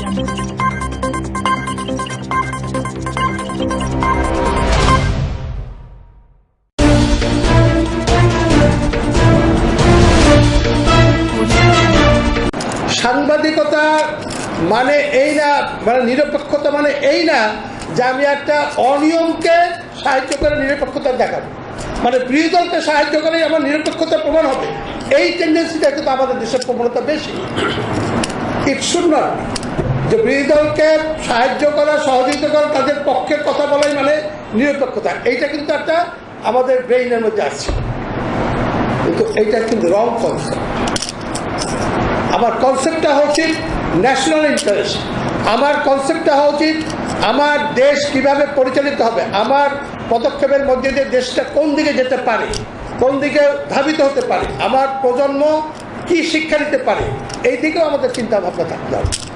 সাংবাদিকতা মানে এই না মানে নিরপেক্ষতা মানে এই না যে আমি একটা অনিয়মকে সাহায্য করে নিরপেক্ষতা দেখাবো। মানে বিরোধী দলকে সাহায্য করে আমার নিরপেক্ষতা প্রমাণ হবে। এই টেন্ডেন্সিটা কিন্তু আমাদের দেশের প্রবণতা বেশি। ইট শুড নট যে বিরোধী দলকে সাহায্য করা, সহযোগিতা করা, তাদের পক্ষে কথা বলাই মানে নিরপেক্ষতা। এইটা কিন্তু একটা আমাদের ব্রেইনের মধ্যে আসছে। কিন্তু এইটা কিন্তু রং কনসেপ্ট আমার কনসেপ্টটা হচ্ছে ন্যাশনাল ইন্টারেস্ট আমার কনসেপ্টটা হওয়া উচিত আমার দেশ কীভাবে পরিচালিত হবে, আমার পদক্ষেপের মধ্যে দিয়ে দেশটা কোন দিকে যেতে পারে, কোন দিকে ধাবিত হতে পারে, আমার প্রজন্ম কি শিক্ষা নিতে পারে, এই দিকেও আমাদের চিন্তা ভাবনা থাকতে হবে।